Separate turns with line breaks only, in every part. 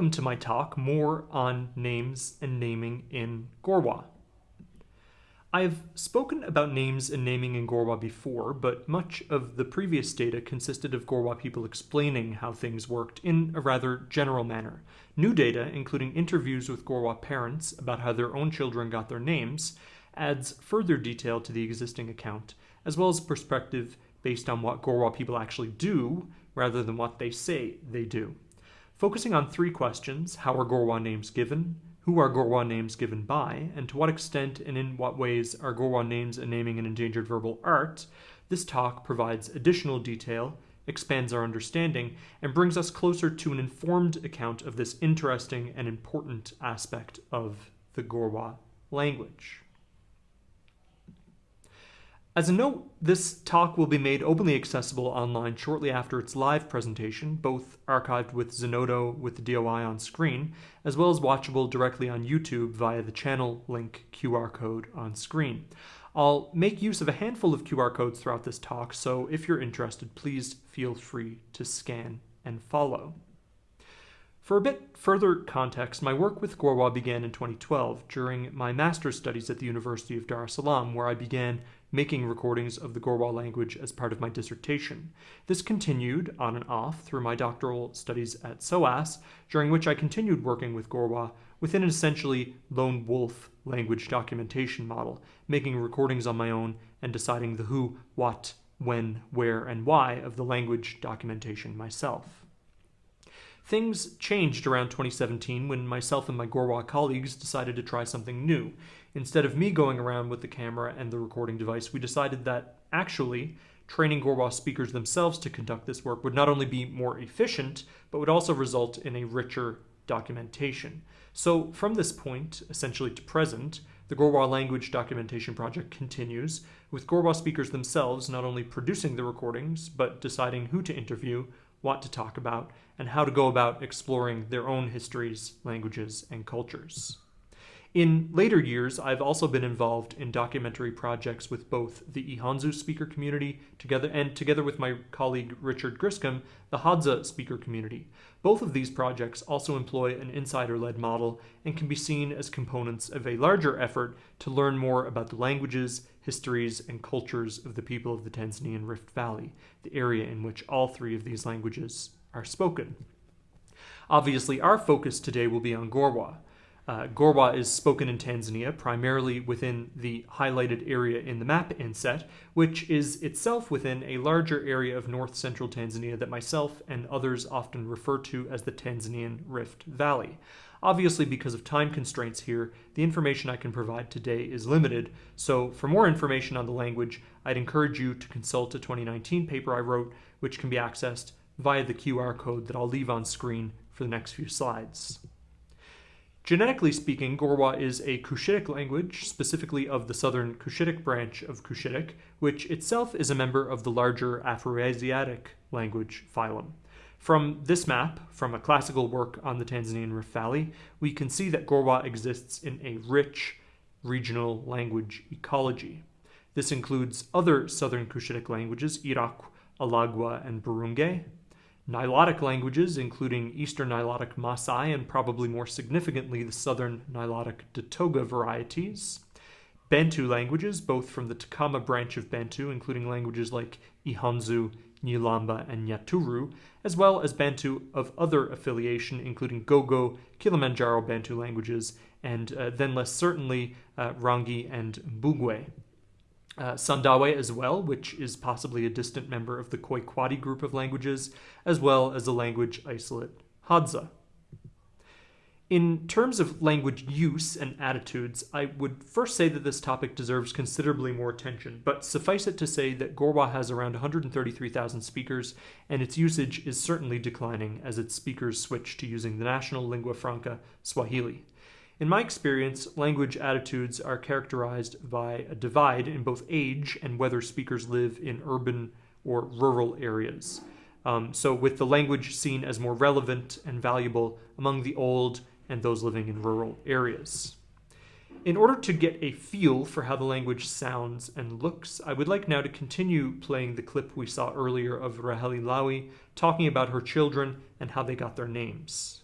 Welcome to my talk, more on names and naming in Gorwa. I've spoken about names and naming in Gorwa before, but much of the previous data consisted of Gorwa people explaining how things worked in a rather general manner. New data, including interviews with Gorwa parents about how their own children got their names, adds further detail to the existing account, as well as perspective based on what Gorwa people actually do rather than what they say they do. Focusing on three questions, how are Gorwa names given, who are Gorwa names given by, and to what extent and in what ways are Gorwa names a naming and endangered verbal art, this talk provides additional detail, expands our understanding, and brings us closer to an informed account of this interesting and important aspect of the Gorwa language. As a note, this talk will be made openly accessible online shortly after its live presentation, both archived with Zenodo with the DOI on screen, as well as watchable directly on YouTube via the channel link QR code on screen. I'll make use of a handful of QR codes throughout this talk, so if you're interested, please feel free to scan and follow. For a bit further context, my work with Gorwa began in 2012 during my master's studies at the University of Dar es Salaam, where I began making recordings of the Gorwa language as part of my dissertation. This continued on and off through my doctoral studies at SOAS, during which I continued working with Gorwa within an essentially lone wolf language documentation model, making recordings on my own and deciding the who, what, when, where, and why of the language documentation myself. Things changed around 2017 when myself and my Gorwa colleagues decided to try something new. Instead of me going around with the camera and the recording device, we decided that actually training Gorwa speakers themselves to conduct this work would not only be more efficient, but would also result in a richer documentation. So from this point, essentially to present, the Gorwa language documentation project continues, with Gorwa speakers themselves not only producing the recordings, but deciding who to interview, what to talk about, and how to go about exploring their own histories, languages, and cultures. In later years, I've also been involved in documentary projects with both the Ihanzu speaker community together and together with my colleague Richard Griscom, the Hadza speaker community. Both of these projects also employ an insider-led model and can be seen as components of a larger effort to learn more about the languages, histories, and cultures of the people of the Tanzanian Rift Valley, the area in which all three of these languages are spoken. Obviously, our focus today will be on Gorwa, uh, Gorwa is spoken in Tanzania, primarily within the highlighted area in the map inset, which is itself within a larger area of north-central Tanzania that myself and others often refer to as the Tanzanian Rift Valley. Obviously, because of time constraints here, the information I can provide today is limited, so for more information on the language, I'd encourage you to consult a 2019 paper I wrote, which can be accessed via the QR code that I'll leave on screen for the next few slides. Genetically speaking, Gorwa is a Cushitic language, specifically of the southern Cushitic branch of Cushitic, which itself is a member of the larger Afroasiatic language phylum. From this map, from a classical work on the Tanzanian Rift Valley, we can see that Gorwa exists in a rich regional language ecology. This includes other southern Cushitic languages, Iraqw, Alagwa, and Burunge, Nilotic languages, including Eastern Nilotic Masai and probably more significantly the Southern Nilotic Datoga varieties. Bantu languages, both from the Takama branch of Bantu, including languages like Ihanzu, Nyilamba, and Nyaturu, as well as Bantu of other affiliation, including Gogo, Kilimanjaro Bantu languages, and uh, then less certainly uh, Rangi and Mbugwe uh, Sandawe as well, which is possibly a distant member of the Khoikwadi group of languages, as well as the language isolate Hadza. In terms of language use and attitudes, I would first say that this topic deserves considerably more attention, but suffice it to say that Gorwa has around 133,000 speakers, and its usage is certainly declining as its speakers switch to using the national lingua franca, Swahili. In my experience, language attitudes are characterized by a divide in both age and whether speakers live in urban or rural areas. Um, so with the language seen as more relevant and valuable among the old and those living in rural areas. In order to get a feel for how the language sounds and looks, I would like now to continue playing the clip we saw earlier of Raheli Lawi talking about her children and how they got their names.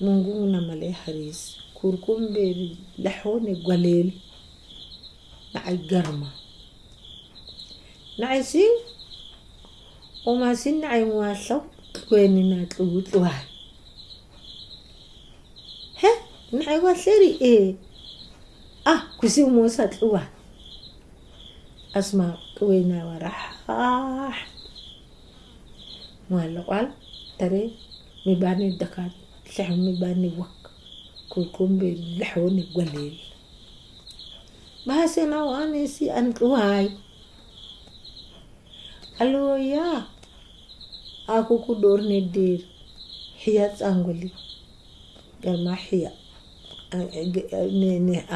nunguna malee hariis kurkumbeeri laxoone gwaleel nacay garma nacay si umasi nacay waasaw kwenina tluwutluwaay he nacay waaseri ee ah kusi muusa tluwa asma kwena waraxaax mwaalaqal tare mibaani dakaat lexmi bani wak kukumbi lexoni gwalil bahasina waanisi anwaay aloya akuku dorni dir xiya tsanguli garma xiya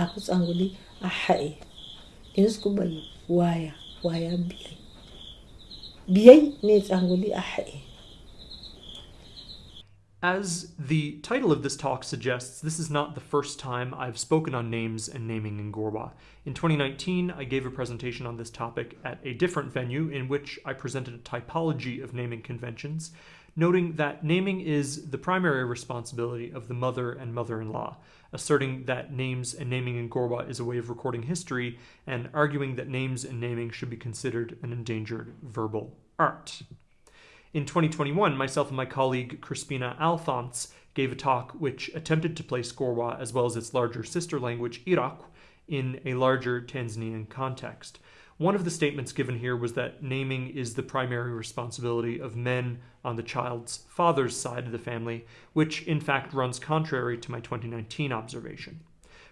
aku tsanguli axa'i inisku bayi waaya waaya biyay biyay ne tsanguli axa'i
As the title of this talk suggests, this is not the first time I've spoken on names and naming in Gorwa. In 2019, I gave a presentation on this topic at a different venue in which I presented a typology of naming conventions, noting that naming is the primary responsibility of the mother and mother in law, asserting that names and naming in Gorwa is a way of recording history, and arguing that names and naming should be considered an endangered verbal art. In 2021, myself and my colleague Crispina Alphonse gave a talk which attempted to place Gorwa as well as its larger sister language, Iraqw, in a larger Tanzanian context. One of the statements given here was that naming is the primary responsibility of men on the child's father's side of the family, which in fact runs contrary to my 2019 observation.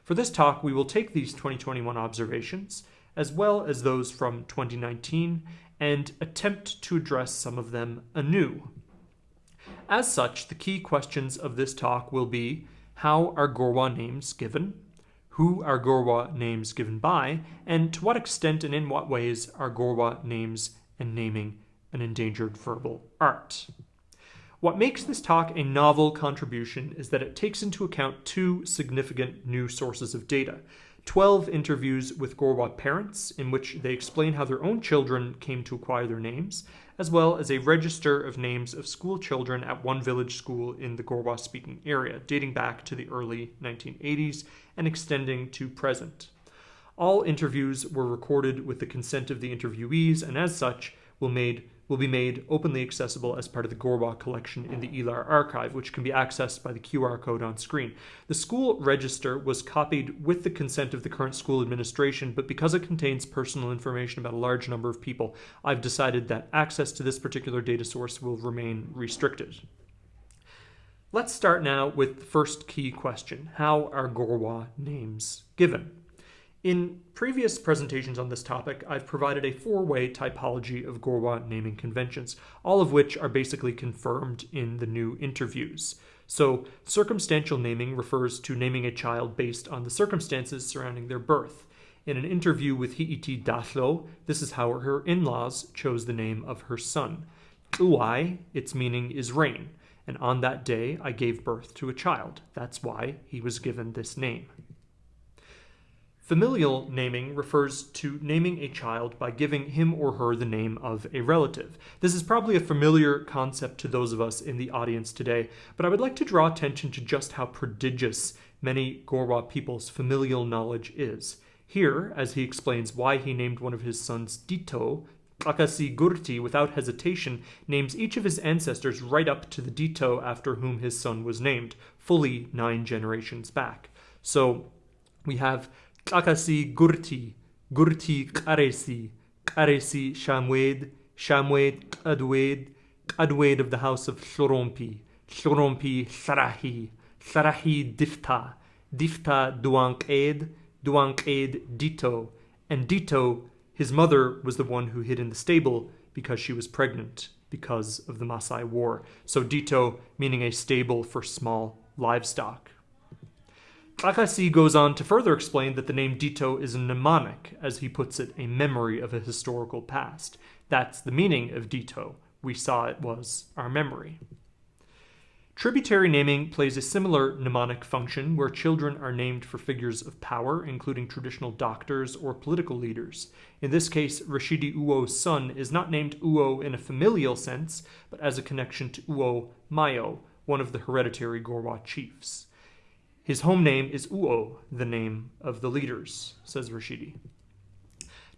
For this talk, we will take these 2021 observations, as well as those from 2019, and attempt to address some of them anew. As such, the key questions of this talk will be how are Gorwa names given? Who are Gorwa names given by? And to what extent and in what ways are Gorwa names and naming an endangered verbal art? What makes this talk a novel contribution is that it takes into account two significant new sources of data 12 interviews with Gorwa parents, in which they explain how their own children came to acquire their names, as well as a register of names of school children at one village school in the Gorwa speaking area, dating back to the early 1980s and extending to present. All interviews were recorded with the consent of the interviewees and, as such, will made will be made openly accessible as part of the Gorwa collection in the ELAR archive, which can be accessed by the QR code on screen. The school register was copied with the consent of the current school administration, but because it contains personal information about a large number of people, I've decided that access to this particular data source will remain restricted. Let's start now with the first key question How are Gorwa names given? In previous presentations on this topic, I've provided a four-way typology of Gorwa naming conventions, all of which are basically confirmed in the new interviews. So, circumstantial naming refers to naming a child based on the circumstances surrounding their birth. In an interview with Hiiti Dathlo, this is how her in-laws chose the name of her son. Uai, its meaning is rain, and on that day I gave birth to a child. That's why he was given this name. Familial naming refers to naming a child by giving him or her the name of a relative. This is probably a familiar concept to those of us in the audience today, but I would like to draw attention to just how prodigious many Gorwa people's familial knowledge is. Here, as he explains why he named one of his sons Dito, Akasi Gurti, without hesitation, names each of his ancestors right up to the Dito after whom his son was named, fully nine generations back. So we have Kakasi Gurti, Gurti Karesi, Karesi Shamwed, Shamwed Adwed, Adwed of the house of Shorompi, Shorompi Sarahi, Sarahi Difta, Difta Duanked, Duanked Dito, and Dito, his mother, was the one who hid in the stable because she was pregnant because of the Masai War. So Dito meaning a stable for small livestock. Akasi goes on to further explain that the name Dito is a mnemonic, as he puts it, a memory of a historical past. That's the meaning of Dito. We saw it was our memory. Tributary naming plays a similar mnemonic function where children are named for figures of power, including traditional doctors or political leaders. In this case, Rashidi Uo's son is not named Uo in a familial sense, but as a connection to Uo Mayo, one of the hereditary Gorwa chiefs. His home name is Uo, the name of the leaders, says Rashidi.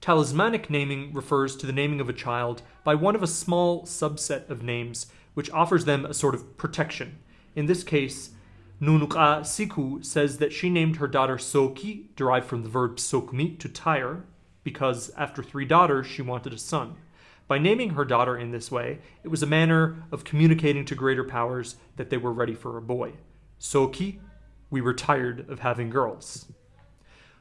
Talismanic naming refers to the naming of a child by one of a small subset of names which offers them a sort of protection. In this case, Nunuka Siku says that she named her daughter Soki, derived from the verb sokmi, to tire, because after three daughters she wanted a son. By naming her daughter in this way, it was a manner of communicating to greater powers that they were ready for a boy. Soki, we were tired of having girls.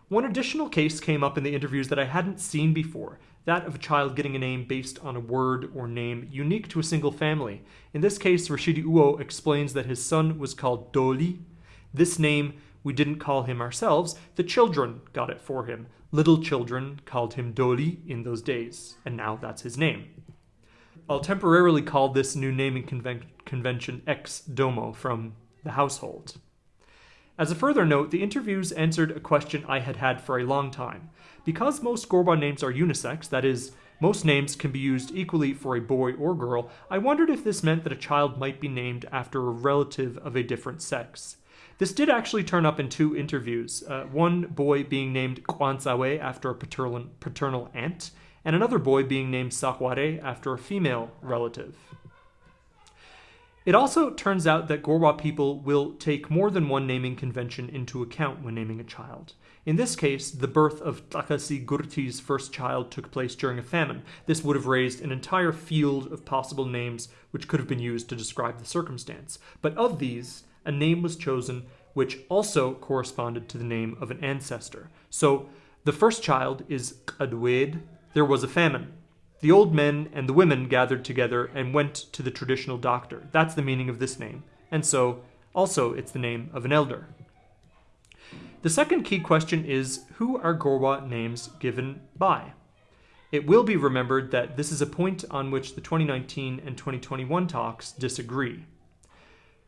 One additional case came up in the interviews that I hadn't seen before that of a child getting a name based on a word or name unique to a single family. In this case, Rashidi Uo explains that his son was called Doli. This name we didn't call him ourselves, the children got it for him. Little children called him Doli in those days, and now that's his name. I'll temporarily call this new naming conven- convention ex domo from the household. As a further note, the interviews answered a question I had had for a long time. Because most Gorwa names are unisex, that is, most names can be used equally for a boy or girl, I wondered if this meant that a child might be named after a relative of a different sex. This did actually turn up in two interviews, uh, one boy being named Kwanzawe after a paternal, paternal aunt, and another boy being named Sakware after a female relative. It also turns out that Gorwa people will take more than one naming convention into account when naming a child. In this case, the birth of Akasi Gurti's first child took place during a famine. This would have raised an entire field of possible names which could have been used to describe the circumstance. But of these, a name was chosen which also corresponded to the name of an ancestor. So the first child is Adwed. There was a famine. The old men and the women gathered together and went to the traditional doctor. That's the meaning of this name. And so, also, it's the name of an elder. The second key question is who are Gorwa names given by? It will be remembered that this is a point on which the 2019 and 2021 talks disagree.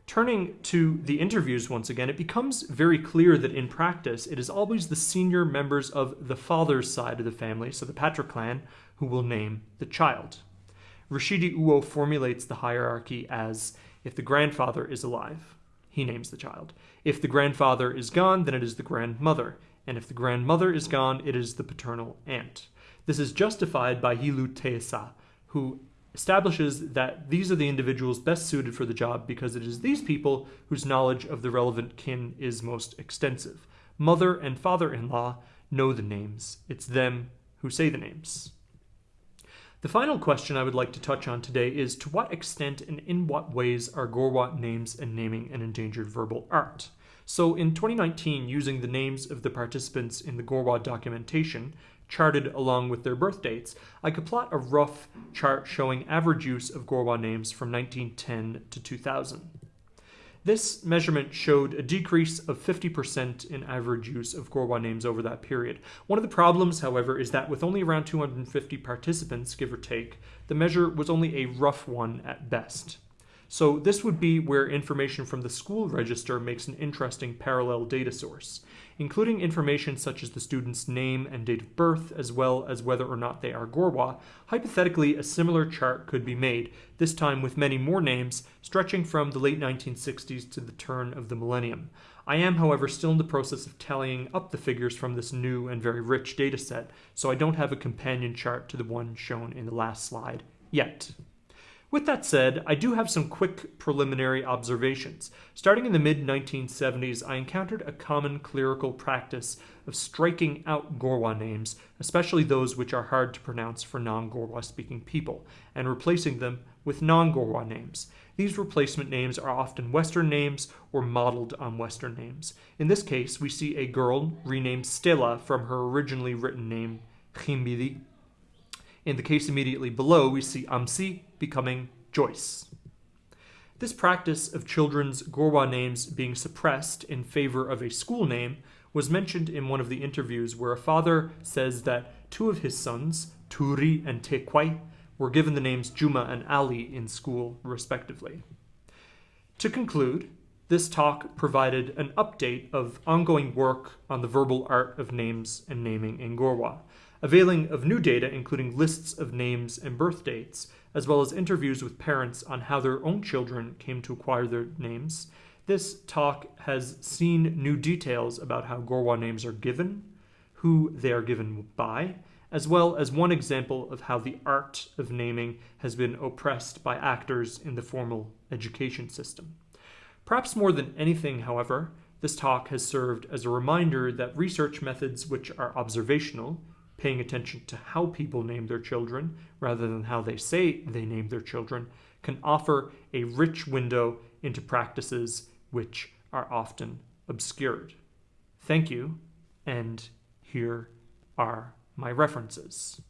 Turning to the interviews once again, it becomes very clear that in practice it is always the senior members of the father's side of the family, so the patriclan, who will name the child. Rashidi Uo formulates the hierarchy as if the grandfather is alive, he names the child. If the grandfather is gone, then it is the grandmother. And if the grandmother is gone, it is the paternal aunt. This is justified by Hilu Teesa, who establishes that these are the individuals best suited for the job because it is these people whose knowledge of the relevant kin is most extensive. Mother and father in law know the names, it's them who say the names. The final question I would like to touch on today is to what extent and in what ways are Gorwa names and naming an endangered verbal art? So in 2019, using the names of the participants in the Gorwa documentation, charted along with their birth dates, I could plot a rough chart showing average use of Gorwa names from 1910 to 2000. This measurement showed a decrease of 50% in average use of Gorwa names over that period. One of the problems, however, is that with only around 250 participants, give or take, the measure was only a rough one at best. So this would be where information from the school register makes an interesting parallel data source, including information such as the student's name and date of birth, as well as whether or not they are Gorwa. Hypothetically, a similar chart could be made, this time with many more names, stretching from the late 1960s to the turn of the millennium. I am, however, still in the process of tallying up the figures from this new and very rich data set, so I don't have a companion chart to the one shown in the last slide yet. With that said, I do have some quick preliminary observations. Starting in the mid 1970s, I encountered a common clerical practice of striking out Gorwa names, especially those which are hard to pronounce for non Gorwa speaking people, and replacing them with non Gorwa names. These replacement names are often Western names or modeled on Western names. In this case, we see a girl renamed Stella from her originally written name, Khimbili. In the case immediately below, we see Amsi becoming Joyce. This practice of children's Gorwa names being suppressed in favor of a school name was mentioned in one of the interviews where a father says that two of his sons, Turi and Tekwai, were given the names Juma and Ali in school, respectively. To conclude, this talk provided an update of ongoing work on the verbal art of names and naming in Gorwa availing of new data including lists of names and birth dates, as well as interviews with parents on how their own children came to acquire their names, this talk has seen new details about how Gorwa names are given, who they are given by, as well as one example of how the art of naming has been oppressed by actors in the formal education system. Perhaps more than anything, however, this talk has served as a reminder that research methods which are observational, paying attention to how people name their children rather than how they say they name their children, can offer a rich window into practices which are often obscured. Thank you, and here are my references.